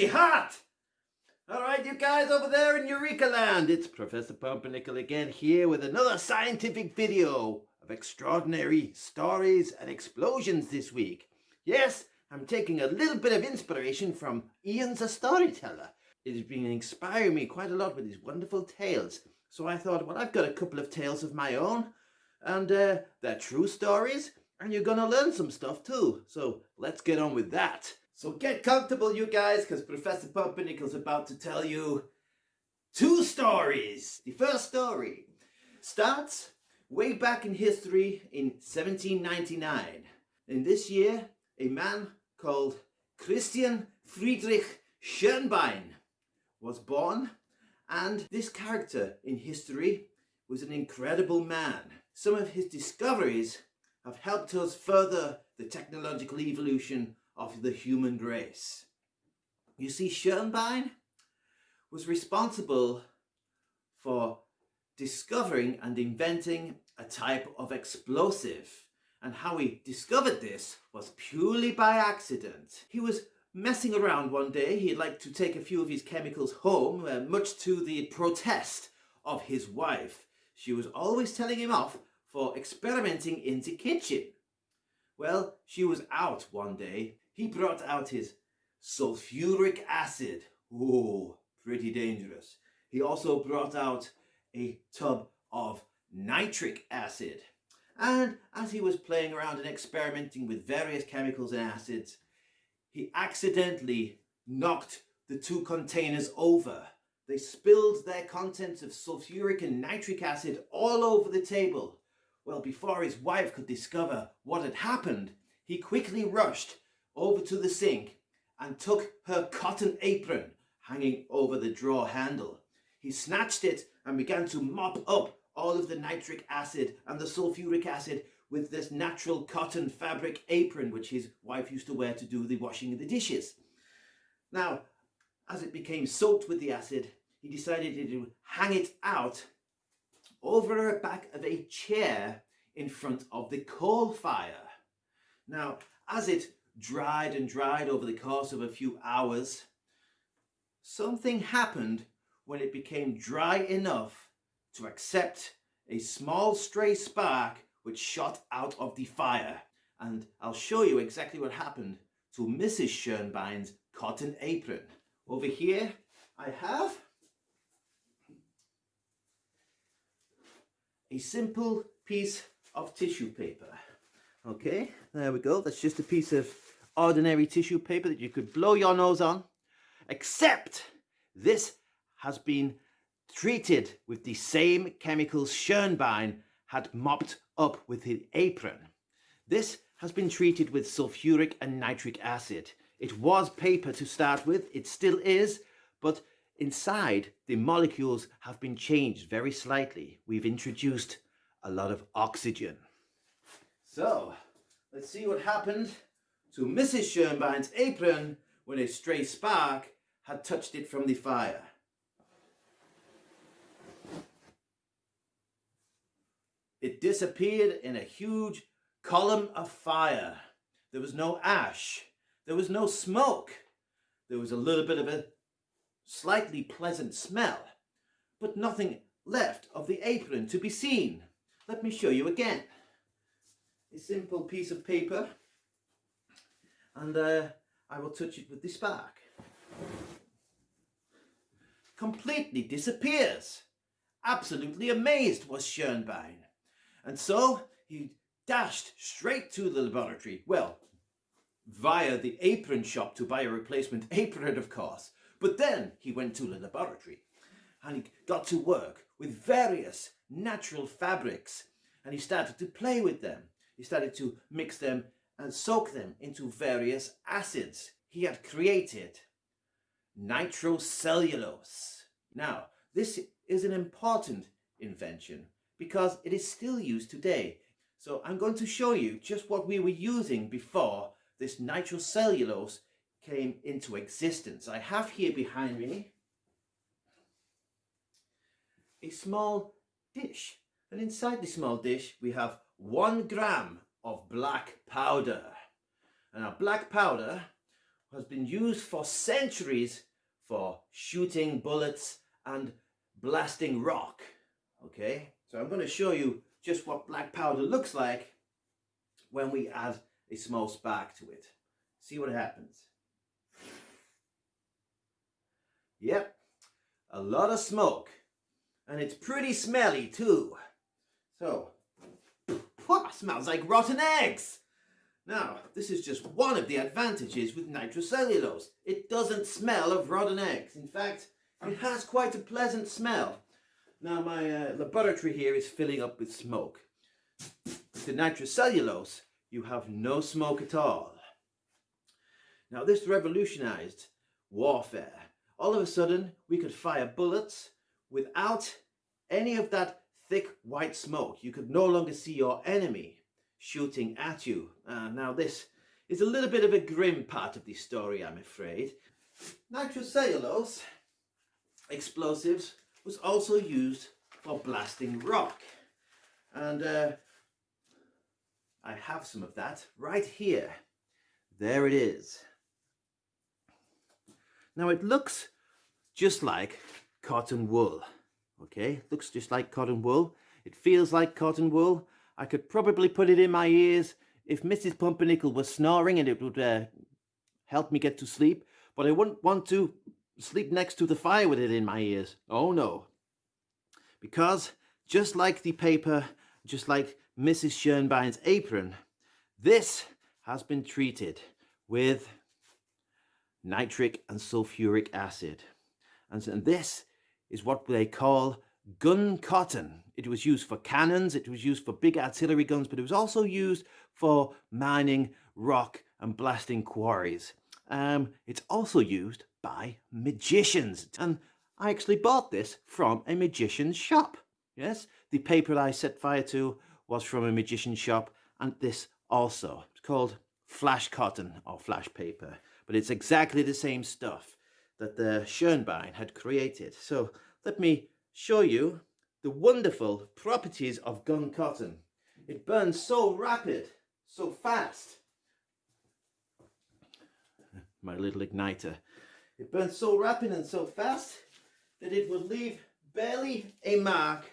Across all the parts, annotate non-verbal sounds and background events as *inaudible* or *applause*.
pretty hot. All right, you guys over there in Eureka Land, it's Professor Pumpernickel again here with another scientific video of extraordinary stories and explosions this week. Yes, I'm taking a little bit of inspiration from Ian's a storyteller. It has been inspiring me quite a lot with his wonderful tales. So I thought, well, I've got a couple of tales of my own, and uh, they're true stories, and you're gonna learn some stuff too. So let's get on with that. So get comfortable, you guys, because Professor Pumpernickel's about to tell you two stories. The first story starts way back in history in 1799. In this year, a man called Christian Friedrich Schönbein was born and this character in history was an incredible man. Some of his discoveries have helped us further the technological evolution of the human race. You see, Schönbein was responsible for discovering and inventing a type of explosive. And how he discovered this was purely by accident. He was messing around one day. He'd like to take a few of his chemicals home, uh, much to the protest of his wife. She was always telling him off for experimenting in the kitchen. Well, she was out one day. He brought out his sulfuric acid. Oh, pretty dangerous. He also brought out a tub of nitric acid. And as he was playing around and experimenting with various chemicals and acids, he accidentally knocked the two containers over. They spilled their contents of sulfuric and nitric acid all over the table. Well, before his wife could discover what had happened, he quickly rushed over to the sink and took her cotton apron hanging over the drawer handle. He snatched it and began to mop up all of the nitric acid and the sulfuric acid with this natural cotton fabric apron which his wife used to wear to do the washing of the dishes. Now, as it became soaked with the acid, he decided to hang it out over the back of a chair in front of the coal fire. Now, as it dried and dried over the course of a few hours, something happened when it became dry enough to accept a small stray spark which shot out of the fire. And I'll show you exactly what happened to Mrs. Schoenbein's cotton apron. Over here I have a simple piece of tissue paper. Okay, there we go. That's just a piece of ordinary tissue paper that you could blow your nose on. Except this has been treated with the same chemicals Schönbein had mopped up with his apron. This has been treated with sulfuric and nitric acid. It was paper to start with, it still is, but inside the molecules have been changed very slightly. We've introduced a lot of oxygen. So, let's see what happened to Mrs. Schönbein's apron when a stray spark had touched it from the fire. It disappeared in a huge column of fire. There was no ash. There was no smoke. There was a little bit of a slightly pleasant smell, but nothing left of the apron to be seen. Let me show you again. A simple piece of paper and uh, I will touch it with the spark. Completely disappears. Absolutely amazed was Schönbein. And so he dashed straight to the laboratory. Well, via the apron shop to buy a replacement *laughs* apron, of course. But then he went to the laboratory and he got to work with various natural fabrics and he started to play with them. He started to mix them and soak them into various acids. He had created nitrocellulose. Now, this is an important invention because it is still used today. So I'm going to show you just what we were using before this nitrocellulose came into existence. I have here behind me a small dish and inside the small dish we have one gram of black powder and our black powder has been used for centuries for shooting bullets and blasting rock. Okay, so I'm going to show you just what black powder looks like when we add a small spark to it. See what happens. Yep, a lot of smoke. And it's pretty smelly too. So, what smells like rotten eggs. Now, this is just one of the advantages with nitrocellulose. It doesn't smell of rotten eggs. In fact, it has quite a pleasant smell. Now, my uh, laboratory here is filling up with smoke. With the nitrocellulose, you have no smoke at all. Now, this revolutionized warfare. All of a sudden, we could fire bullets without any of that thick white smoke. You could no longer see your enemy shooting at you. Uh, now this is a little bit of a grim part of the story, I'm afraid. Nitrocellulose explosives was also used for blasting rock. And uh, I have some of that right here. There it is. Now it looks just like cotton wool. Okay, looks just like cotton wool. It feels like cotton wool. I could probably put it in my ears if Mrs. Pumpernickel was snoring and it would uh, help me get to sleep. But I wouldn't want to sleep next to the fire with it in my ears. Oh no. Because just like the paper, just like Mrs. Schoenbein's apron, this has been treated with nitric and sulfuric acid. And, and this is what they call gun cotton. It was used for cannons, it was used for big artillery guns, but it was also used for mining rock and blasting quarries. Um, it's also used by magicians. And I actually bought this from a magician's shop. Yes, the paper I set fire to was from a magician's shop and this also. It's called flash cotton or flash paper, but it's exactly the same stuff that the Schoenbein had created. So let me show you the wonderful properties of gun cotton. It burns so rapid, so fast. *laughs* My little igniter. It burns so rapid and so fast that it will leave barely a mark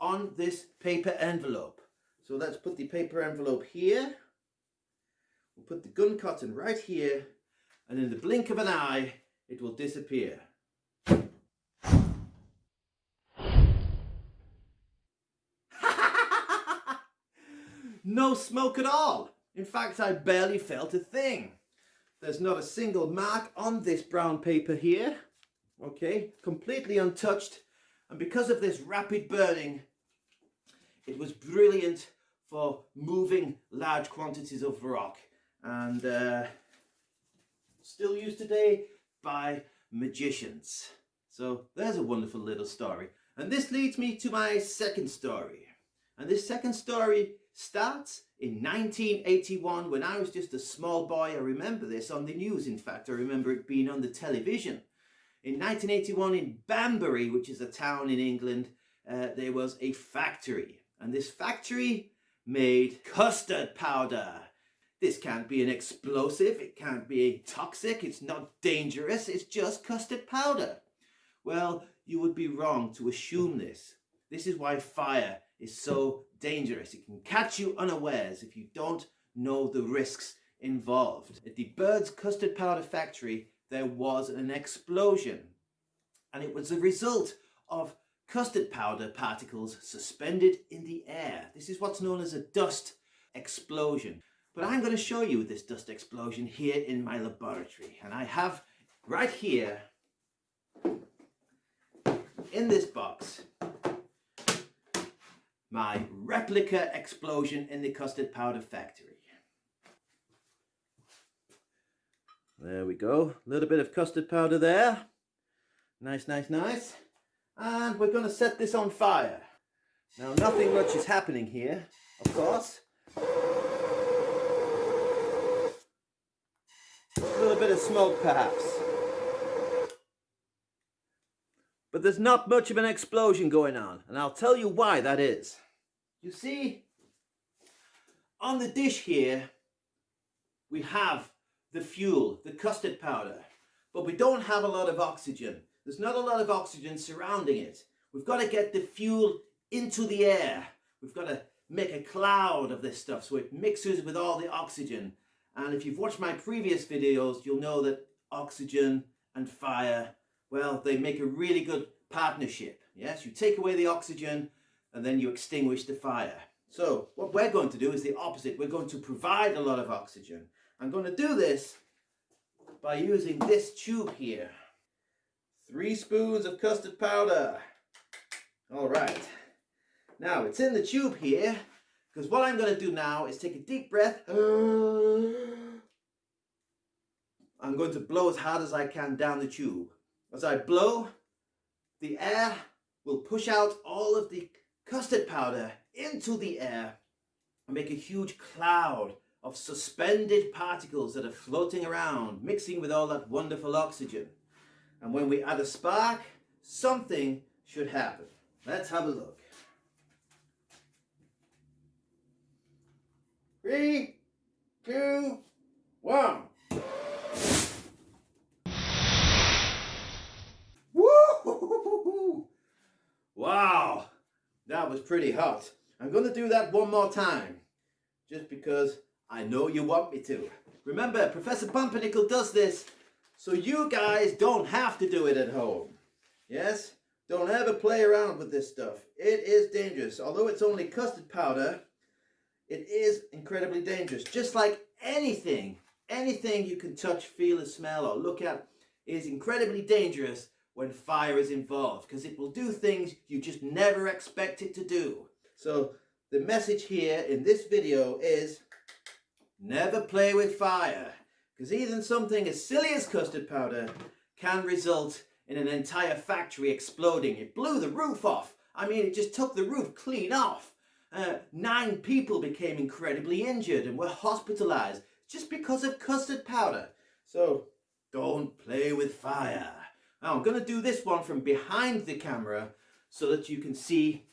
on this paper envelope. So let's put the paper envelope here. We'll put the gun cotton right here and in the blink of an eye it will disappear. *laughs* no smoke at all. In fact, I barely felt a thing. There's not a single mark on this brown paper here. Okay, completely untouched. And because of this rapid burning, it was brilliant for moving large quantities of rock. And uh, still used today by magicians. So there's a wonderful little story. And this leads me to my second story. And this second story starts in 1981 when I was just a small boy. I remember this on the news, in fact. I remember it being on the television. In 1981 in Banbury, which is a town in England, uh, there was a factory. And this factory made custard powder. This can't be an explosive, it can't be toxic, it's not dangerous, it's just custard powder. Well, you would be wrong to assume this. This is why fire is so dangerous. It can catch you unawares if you don't know the risks involved. At the Bird's Custard Powder Factory, there was an explosion. And it was a result of custard powder particles suspended in the air. This is what's known as a dust explosion. But I'm going to show you this dust explosion here in my laboratory. And I have right here in this box my replica explosion in the custard powder factory. There we go, a little bit of custard powder there. Nice, nice, nice. And we're going to set this on fire. Now nothing much is happening here, of course. A little bit of smoke perhaps. But there's not much of an explosion going on, and I'll tell you why that is. You see, on the dish here, we have the fuel, the custard powder, but we don't have a lot of oxygen. There's not a lot of oxygen surrounding it. We've got to get the fuel into the air. We've got to make a cloud of this stuff so it mixes with all the oxygen. And if you've watched my previous videos, you'll know that oxygen and fire, well, they make a really good partnership. Yes, you take away the oxygen and then you extinguish the fire. So what we're going to do is the opposite. We're going to provide a lot of oxygen. I'm going to do this by using this tube here. Three spoons of custard powder. All right. Now it's in the tube here because what I'm going to do now is take a deep breath. *gasps* I'm going to blow as hard as I can down the tube. As I blow, the air will push out all of the custard powder into the air and make a huge cloud of suspended particles that are floating around, mixing with all that wonderful oxygen. And when we add a spark, something should happen. Let's have a look. Three, two, one. Woo! Wow, that was pretty hot. I'm to do that one more time, just because I know you want me to. Remember, Professor Pumpernickel does this so you guys don't have to do it at home. Yes? Don't ever play around with this stuff. It is dangerous. Although it's only custard powder, it is incredibly dangerous. Just like anything, anything you can touch, feel and smell or look at is incredibly dangerous when fire is involved because it will do things you just never expect it to do. So the message here in this video is Never play with fire, because even something as silly as custard powder can result in an entire factory exploding. It blew the roof off. I mean, it just took the roof clean off. Uh, nine people became incredibly injured and were hospitalized just because of custard powder. So don't play with fire. Now I'm going to do this one from behind the camera so that you can see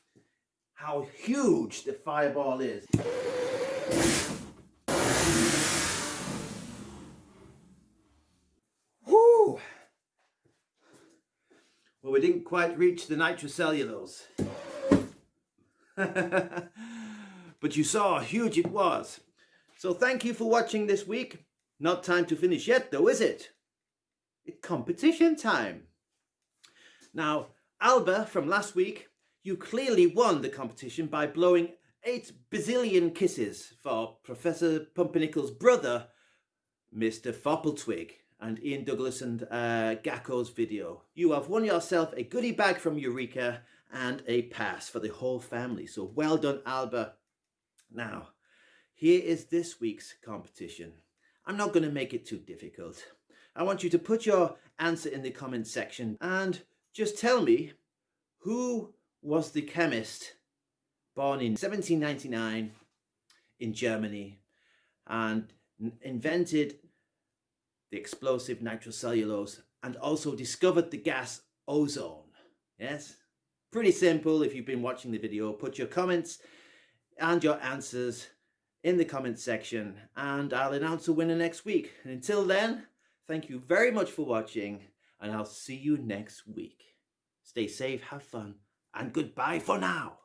how huge the fireball is. Well, we didn't quite reach the nitrocellulose. *laughs* but you saw how huge it was. So thank you for watching this week. Not time to finish yet though, is it? It's competition time. Now, Alba from last week, you clearly won the competition by blowing 8 bazillion kisses for Professor Pumpernickel's brother, Mr. Foppletwig and Ian Douglas and uh, video. You have won yourself a goodie bag from Eureka and a pass for the whole family. So well done, Alba. Now, here is this week's competition. I'm not going to make it too difficult. I want you to put your answer in the comment section and just tell me who was the chemist born in 1799 in Germany and invented the explosive nitrocellulose and also discovered the gas ozone. Yes, pretty simple if you've been watching the video. Put your comments and your answers in the comment section and I'll announce a winner next week. And until then, thank you very much for watching and I'll see you next week. Stay safe, have fun and goodbye for now.